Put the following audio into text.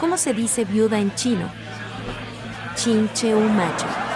¿Cómo se dice viuda en chino? Chin cheu macho.